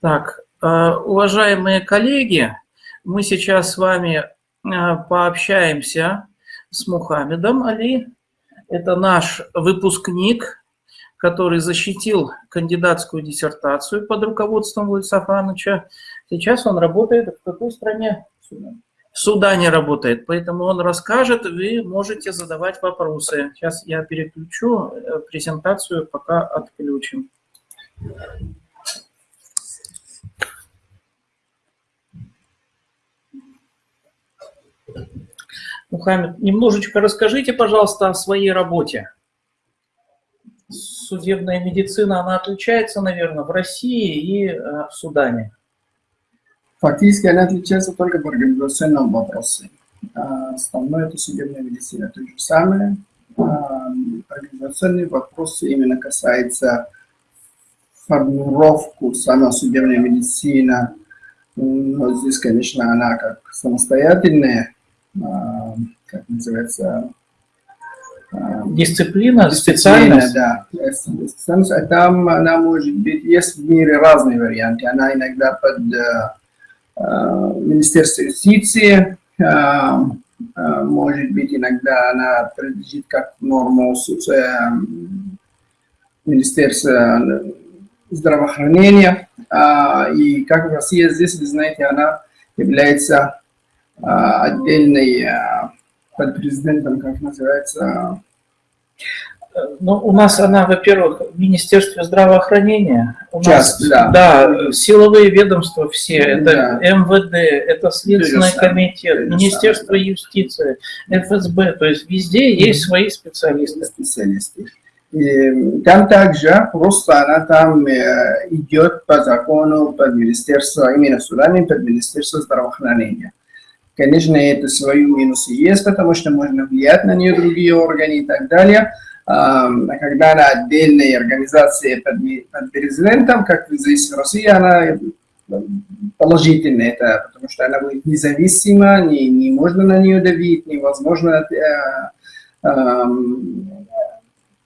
Так, э, уважаемые коллеги, мы сейчас с вами э, пообщаемся с Мухаммедом Али. Это наш выпускник, который защитил кандидатскую диссертацию под руководством Владислава Ивановича. Сейчас он работает в какой стране? В Судане работает, поэтому он расскажет, вы можете задавать вопросы. Сейчас я переключу э, презентацию, пока отключим. Мухаммед, немножечко расскажите, пожалуйста, о своей работе. Судебная медицина, она отличается, наверное, в России и э, в Судане. Фактически она отличается только в организационном вопросе. А, основное это судебная медицина, то же самое. А, организационные вопросы именно касается формировку сама судебная медицина. Но здесь, конечно, она как самостоятельная, как называется, Дисциплина, специальность? Да, специальность. А там она может быть, есть в мире разные варианты. Она иногда под Э, Министерство юстиции, э, э, может быть, иногда она принадлежит как норму Министерства здравоохранения. И как в России здесь, вы знаете, она является отдельной под президентом, как называется, ну, у нас она, во-первых, в Министерстве здравоохранения. У Сейчас, нас, да. Да, силовые ведомства все, это да. МВД, это Следственный Конечно. комитет, Конечно. Министерство юстиции, ФСБ, то есть везде есть свои специалисты. Специалисты. И там также просто она там э, идет по закону под Министерство, именно судами под Министерство здравоохранения. Конечно, это свои минусы есть, потому что можно влиять на нее другие органы и так далее когда она отдельная организация под, под президентом, как здесь в России, она положительная, это, потому что она будет независима, не, не можно на нее давить, невозможно э, э,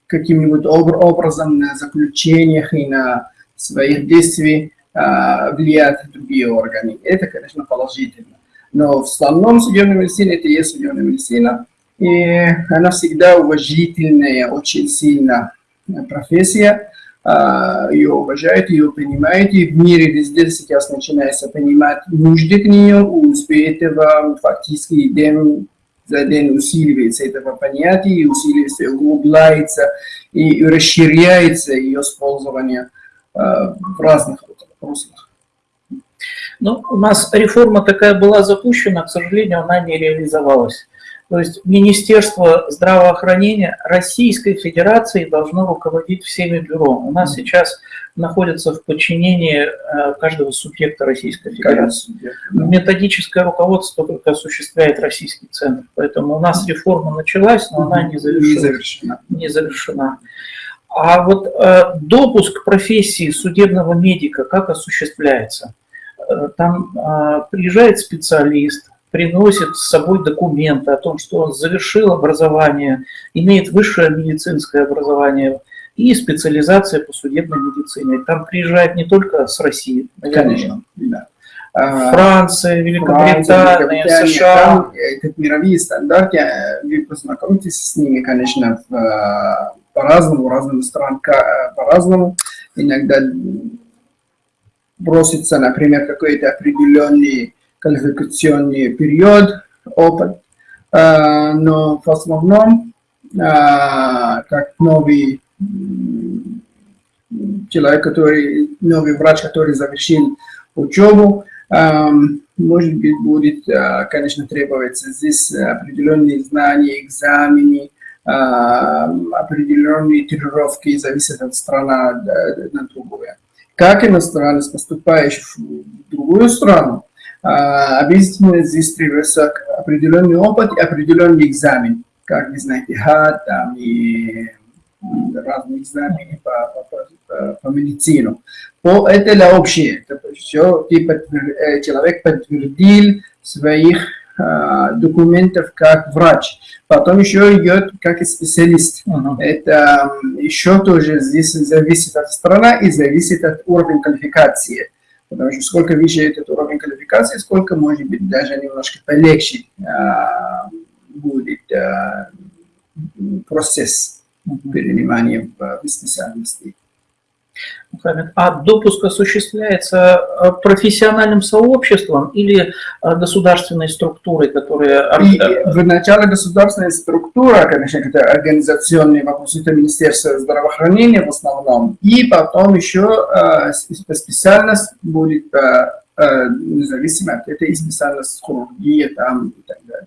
каким-нибудь образом на заключениях и на своих действиях э, влиять другие органы. Это, конечно, положительно. Но в основном судебная медицина, это есть судебная медицина, и она всегда уважительная, очень сильная профессия. А, ее уважают, ее принимают, и в мире везде сейчас начинается понимать нужды к нее, успех этого фактически день за день усиливается этого понятия, и усиливается, углубляется, и расширяется ее использование а, в разных руслах. Ну, у нас реформа такая была запущена, к сожалению, она не реализовалась. То есть Министерство здравоохранения Российской Федерации должно руководить всеми бюро. У нас сейчас находится в подчинении э, каждого субъекта Российской Федерации. Методическое руководство только осуществляет Российский центр. Поэтому у нас реформа началась, но она не завершена. Не завершена. А вот э, допуск профессии судебного медика как осуществляется? Э, там э, приезжает специалист, приносит с собой документы о том, что он завершил образование, имеет высшее медицинское образование и специализация по судебной медицине. Там приезжают не только с России, конечно, да. А, Франция, Великобритания, Франция, США. Там, как мировые стандарты, э, вы познакомитесь с ними, конечно, э, по-разному, разным странам по-разному. Иногда бросится, например, какой-то определенный квалификационный период, опыт, а, но в основном, а, как новый человек, который, новый врач, который завершил учебу, а, может быть, будет, конечно, требоваться здесь определенные знания, экзамены, определенные тренировки, зависят от страны на другую. Как иностранец, поступающий в другую страну, а, обязательно здесь требуется определенный опыт и определенный экзамен, как вы знаете, ХАТ там, и разные экзамены по, по, по, по медицину. По, это для общее, это все, типа, человек подтвердил своих документов как врач. Потом еще идет как специалист. Мгм. Это м, еще тоже здесь зависит от страны и зависит от уровня квалификации. Потому что сколько выше этот уровень квалификации, сколько, может быть, даже немножко полегче а, будет а, процесс Мгм. перенимания в, в специальности. А допуск осуществляется э, профессиональным сообществом или э, государственной структурой, которая... И в начале государственная структура, конечно, это организационные вопросы, это Министерство здравоохранения в основном, и потом еще специальность будет независимо, это и специальность хирургия там и так далее.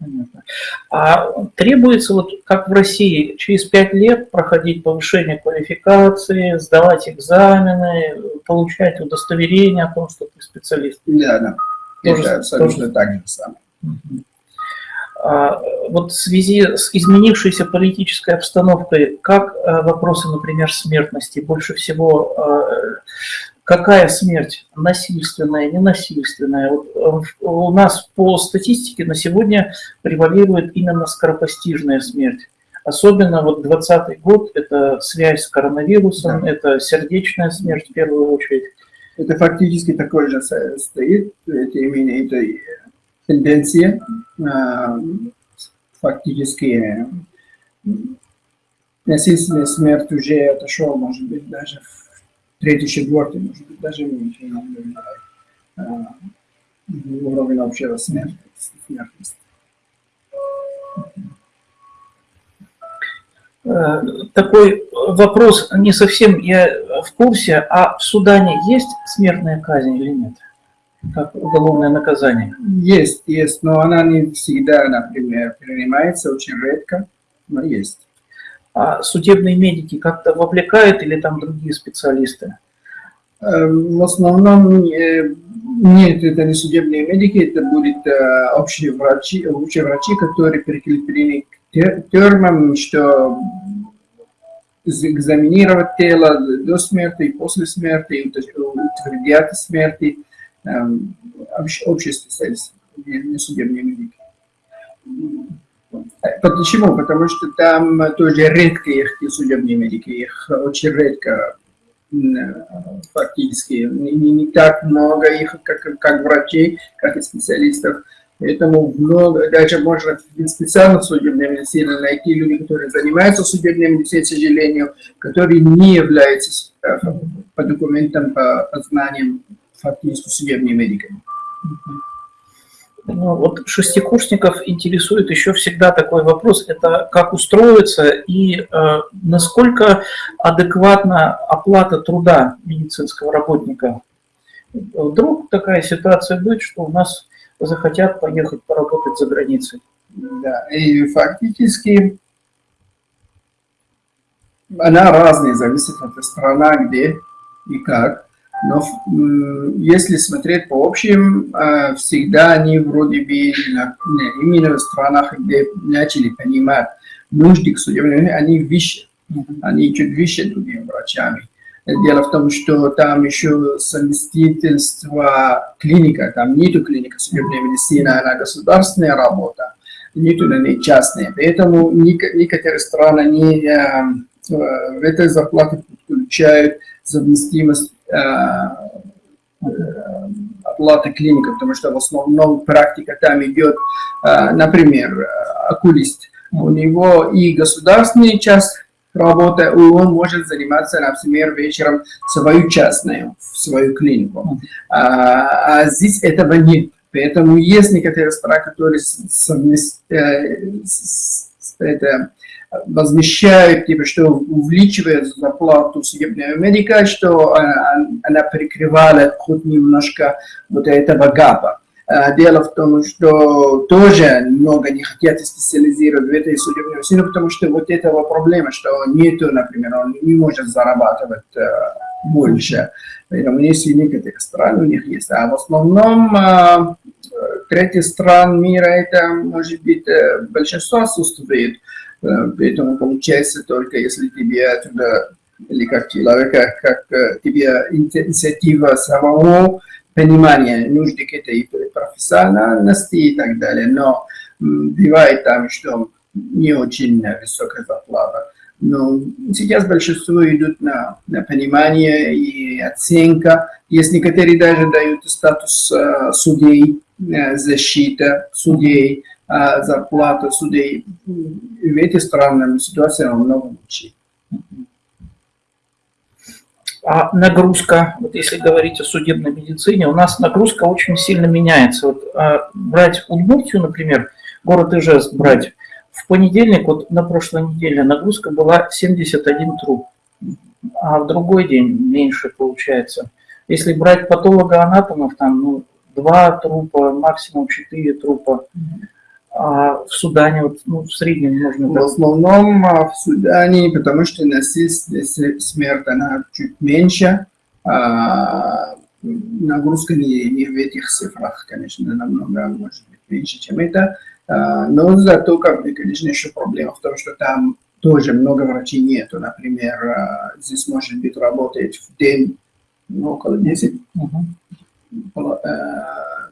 Понятно. А требуется, вот как в России, через пять лет проходить повышение квалификации, сдавать экзамены, получать удостоверение о том, что ты специалист. Да, да. Тоже- это абсолютно так же самое. А, Вот в связи с изменившейся политической обстановкой, как э, вопросы, например, смертности, больше всего э, какая смерть? Насильственная, ненасильственная? Вот, э, у нас по статистике на сегодня превалирует именно скоропостижная смерть. Особенно вот 20 год – это связь с коронавирусом, это сердечная смерть в первую очередь. Это фактически такой же стоит, это именно это тенденция, а, фактически э, насильственная смерть уже отошел, может быть, даже в третий, четвертый, может быть, даже меньше, а, уровень общего смерти, смертности. Э, Такой вопрос, не совсем я в курсе, а в Судане есть смертная казнь или нет? Как уголовное наказание? Есть, есть, но она не всегда, например, принимается, очень редко, но есть. А судебные медики как-то вовлекают или там другие специалисты? Э, В основном э, нет, это не судебные медики, это будут э, общие врачи, общие врачи, которые прикреплены к те- термам, что экзаминировать тело до смерти и после смерти, утвердят смерти, эм, общ- общие специалисты, не судебные медики. Почему? Потому что там тоже те судебные медики, их очень редко фактически не, не- так много их, как, как врачей, как и специалистов. Поэтому много, даже можно в специальных судебной медицине найти люди, которые занимаются судебной медициной, к сожалению, которые не являются э, по документам, по, по знаниям фактически судебными медиками. Ну, вот шестикурсников интересует еще всегда такой вопрос, это как устроиться и э, насколько адекватна оплата труда медицинского работника. Вдруг такая ситуация будет, что у нас захотят поехать поработать за границей. Да, и фактически она разная, зависит от страны, где и как. Но если смотреть по общим, э, всегда они вроде бы именно в странах, где начали понимать нужды к судебным, они выше, они чуть выше другими врачами. Дело в том, что там еще совместительство клиника, там нету клиника судебной медицины, она государственная работа, нету на ней частная. Поэтому некоторые страны не, э, в этой зарплате подключают совместимость э, э, оплаты клиника, потому что в основном практика там идет, э, например, э, окулист. У него и государственная часть работы, и он может заниматься, например, вечером свою частную, свою клинику. А, а здесь этого нет. Поэтому есть некоторые страны, которые совмест- э, это, возмещают, типа, что увеличивает зарплату судебного медика, что она, она прикрывала хоть немножко вот этого гапа. А, Дело в том, что тоже много не хотят специализировать в этой судебной медицине, потому что вот этого проблема, что нету, например, он не может зарабатывать э, больше. Поэтому есть и некоторые страны у них есть. А в основном э, третьи стран мира это, может быть, э, большинство отсутствует. Э, Поэтому получается только если тебе оттуда, или как человека, как э, тебе инициатива самого понимание нужды к этой профессиональности и так далее. Но бывает там, что не очень высокая зарплата. Но сейчас большинство идут на, на понимание и оценка. Есть некоторые даже дают статус э, судей, э, защита судей, зарплата судей. И в этих странах ситуация намного лучше. А нагрузка, вот если говорить о судебной медицине, у нас нагрузка очень сильно меняется. Вот, а, брать Удмуртию, например, город Ижевск брать, в понедельник, вот на прошлой неделе, нагрузка была 71 труп, а в другой день меньше получается. Если брать патолога-анатомов, там ну, два трупа, максимум четыре трупа. А в Судане вот, ну, в среднем можно... В основном а, в Судане, потому что насильственная смерть, она чуть меньше, а, нагрузка не, не в этих цифрах, конечно, намного, может быть, меньше, чем это. А, но зато, как бы, конечно, еще проблема в том, что там тоже много врачей нету. Например, а, здесь может быть работает в день ну, около 10 Мгм. э,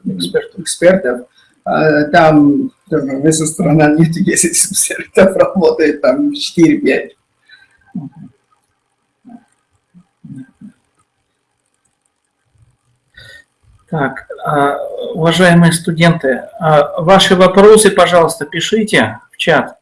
Экспертов. экспертов. А, Там вся страна нет 10 экспертов, работает там 4-5. Так, а, уважаемые студенты, а, ваши вопросы, пожалуйста, пишите в чат.